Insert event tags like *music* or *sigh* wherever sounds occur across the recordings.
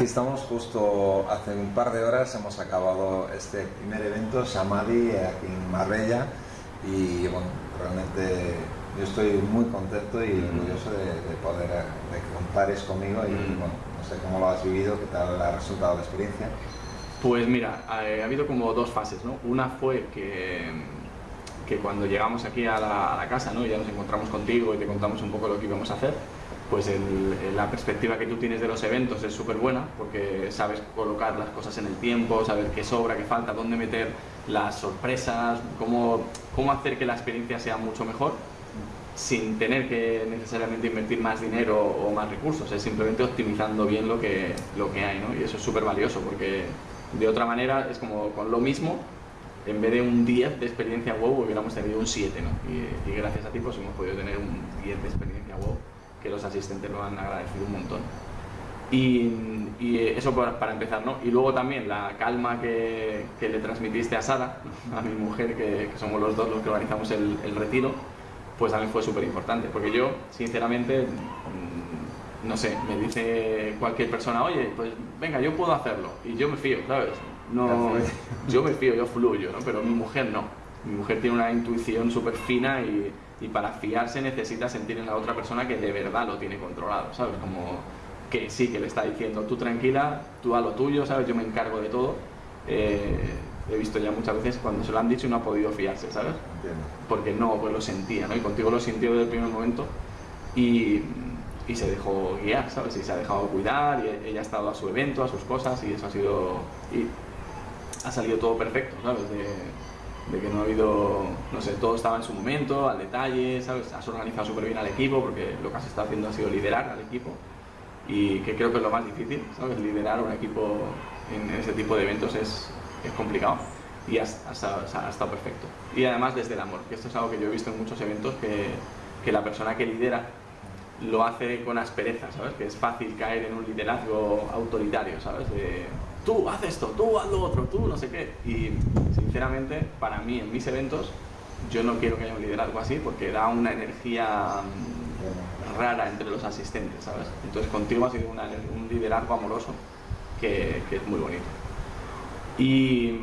Estamos justo hace un par de horas, hemos acabado este primer evento, Samadhi, aquí en Marbella, y bueno, realmente yo estoy muy contento y orgulloso de, poder de que compares conmigo y bueno, no sé cómo lo has vivido, qué tal ha resultado la experiencia. Pues mira, ha, habido como dos fases, ¿no? Una fue que, que cuando llegamos aquí a la, a la casa, ¿no? Ya nos encontramos contigo y te contamos un poco lo que íbamos a hacer, pues la perspectiva que tú tienes de los eventos es súper buena porque sabes colocar las cosas en el tiempo, saber qué sobra, qué falta, dónde meter las sorpresas, cómo, cómo hacer que la experiencia sea mucho mejor sin tener que necesariamente invertir más dinero o más recursos, es simplemente optimizando bien lo que, lo que hay, ¿no? Y eso es súper valioso porque de otra manera es como con lo mismo, en vez de un 10 de experiencia WoW hubiéramos tenido un 7, ¿no? Y, gracias a ti pues hemos podido tener un 10 de experiencia WoW que los asistentes lo han agradecido un montón. Y, eso para, empezar, ¿no? Y luego también la calma que, que le transmitiste a Sara, *laughs* a mi mujer, que, somos los dos los que organizamos el, el retiro, pues también fue súper importante, porque yo, sinceramente, mm, no sé, me dice cualquier persona, oye, pues venga, yo puedo hacerlo, y yo me fío, ¿sabes? No, yo me fío, yo fluyo, ¿no? Pero mi mujer no. Mi mujer tiene una intuición súper fina y, y para fiarse necesita sentir en la otra persona que de verdad lo tiene controlado, ¿sabes? Como que sí, que le está diciendo, tú tranquila, tú a lo tuyo, ¿sabes? Yo me encargo de todo. Eh, he visto ya muchas veces cuando se lo han dicho y no ha podido fiarse, ¿sabes? Porque no, pues lo sentía, ¿no? Y contigo lo sintió desde el primer momento y, y, se dejó guiar, ¿sabes? Y se ha dejado cuidar y ella ha estado a su evento, a sus cosas y eso ha sido... Y ha salido todo perfecto, ¿sabes? De, de que no ha habido, no sé, todo estaba en su momento, al detalle, ¿sabes? Has organizado súper bien al equipo porque lo que has estado haciendo ha sido liderar al equipo y que creo que es lo más difícil, ¿sabes? Liderar un equipo en ese tipo de eventos es, es complicado y ha, estado perfecto. Y además desde el amor, que esto es algo que yo he visto en muchos eventos que, que la persona que lidera lo hace con aspereza, ¿sabes? Que es fácil caer en un liderazgo autoritario, ¿sabes? Tú haz esto, tú haz lo otro, tú no sé qué. Y sinceramente, para mí, en mis eventos, yo no quiero que haya un liderazgo así porque da una energía mm, rara entre los asistentes, ¿sabes? Entonces contigo ha sido un liderazgo amoroso que, es muy bonito. Y,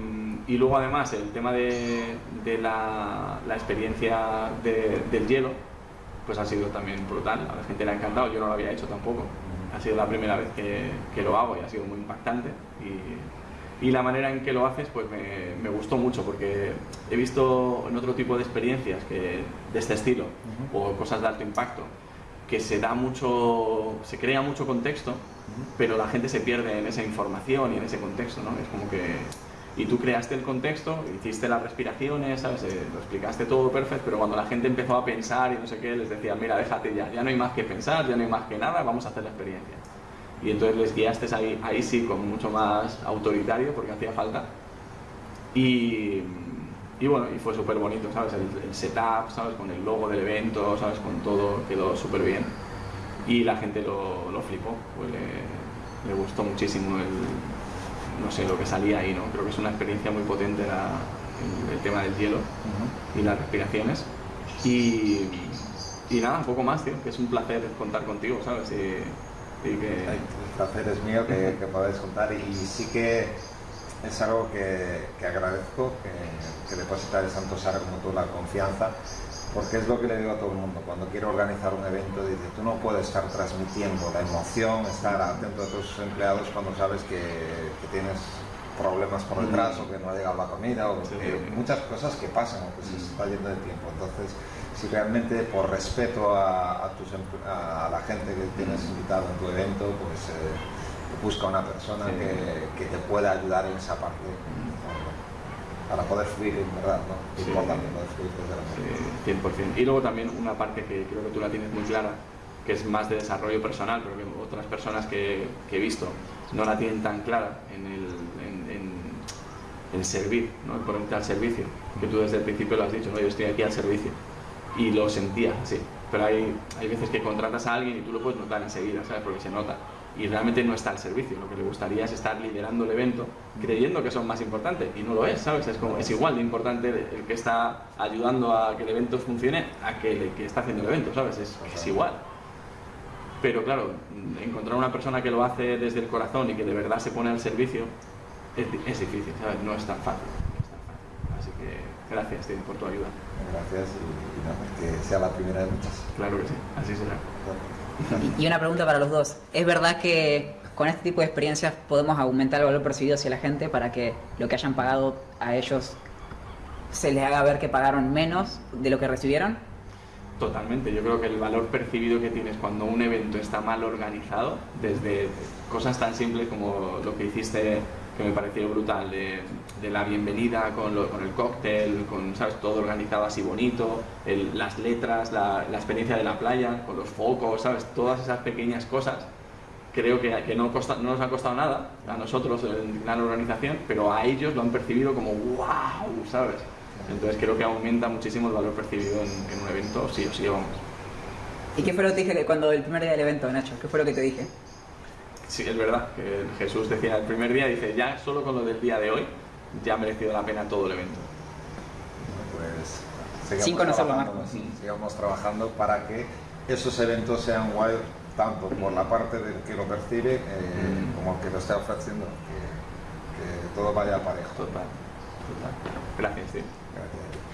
luego además el tema de, la, experiencia del hielo, pues ha sido también brutal, a la gente le ha encantado, yo no lo había hecho tampoco ha sido la primera vez que, que, lo hago y ha sido muy impactante. Y, y la manera en que lo haces pues me, me, gustó mucho porque he visto en otro tipo de experiencias que, de este estilo o cosas de alto impacto que se da mucho, se crea mucho contexto pero la gente se pierde en esa información y en ese contexto, ¿no? Es como que y tú creaste el contexto, hiciste las respiraciones, ¿sabes? Eh, lo explicaste todo perfecto, pero cuando la gente empezó a pensar y no sé qué, les decía, mira, déjate ya, ya no hay más que pensar, ya no hay más que nada, vamos a hacer la experiencia. Y entonces les guiaste ahí, ahí sí, con mucho más autoritario, porque hacía falta. Y, y bueno, y fue súper bonito, ¿sabes? El, setup, ¿sabes? Con el logo del evento, ¿sabes? Con todo, quedó súper bien. Y la gente lo, lo flipó, pues le, le gustó muchísimo el, no sé, lo que salía ahí, ¿no? Creo que es una experiencia muy potente el, tema del hielo y las respiraciones. Y, y, nada, un poco más, tío, que es un placer contar contigo, ¿sabes? Y, que... El placer es mío que, que podáis contar y sí que es algo que, que agradezco, que, que depositar el Santo Sara como tú la confianza porque es lo que le digo a todo el mundo, cuando quiero organizar un evento, dice, tú no puedes estar transmitiendo la emoción, estar atento a tus empleados cuando sabes que, que tienes problemas por detrás o que no ha llegado la comida o muchas cosas que pasan o que se está yendo de tiempo. Entonces, si realmente por respeto a, a, tus, a la gente que tienes invitado en tu evento, pues eh, busca una persona que, que, te pueda ayudar en esa parte para poder fluir en verdad, ¿no? Importante poder fluir 100%. Y luego también una parte que creo que tú la tienes muy clara, que es más de desarrollo personal, pero que otras personas que, he visto no la tienen tan clara en el, en, en, servir, ¿no? el ponerte al servicio, que tú desde el principio lo has dicho, ¿no? yo estoy aquí al servicio, y lo sentía así, pero hay, hay veces que contratas a alguien y tú lo puedes notar enseguida, ¿sabes? porque se nota, y realmente no está al servicio. Lo que le gustaría es estar liderando el evento creyendo que son más importantes y no lo es, ¿sabes? Es, como, es igual de importante el que está ayudando a que el evento funcione a que el que está haciendo el evento, ¿sabes? Es, igual. Pero claro, encontrar una persona que lo hace desde el corazón y que de verdad se pone al servicio es, difícil, ¿sabes? No es tan fácil. Así que gracias Tim, por tu ayuda. Gracias y, y nada, que sea la primera de muchas. Claro que sí, así será. Y, y una pregunta para los dos. ¿Es verdad que con este tipo de experiencias podemos aumentar el valor percibido hacia la gente para que lo que hayan pagado a ellos se les haga ver que pagaron menos de lo que recibieron? Totalmente, yo creo que el valor percibido que tienes cuando un evento está mal organizado, desde cosas tan simples como lo que hiciste, que me pareció brutal, de, de la bienvenida con, lo- con el cóctel, con ¿sabes? todo organizado así bonito, el- las letras, la, la experiencia de la playa, con los focos, ¿sabes? todas esas pequeñas cosas, creo que, que no, costa- no nos ha costado nada a nosotros en la organización, pero a ellos lo han percibido como wow, ¿sabes? Entonces creo que aumenta muchísimo el valor percibido en, en un evento, sí o sí, vamos. ¿Y qué fue lo que te dije cuando el primer día del evento, Nacho? ¿Qué fue lo que te dije? Sí, es verdad, que Jesús decía el primer día, dice, ya solo con lo del día de hoy, ya ha merecido la pena todo el evento. Pues sigamos Sin conocerlo, trabajando, Marco. sí, sigamos trabajando para que esos eventos sean guay tanto por la parte del que lo percibe eh, Mm. como el que lo está ofreciendo, que, que todo vaya parejo. Total, total. Gracias, tío. Gracias.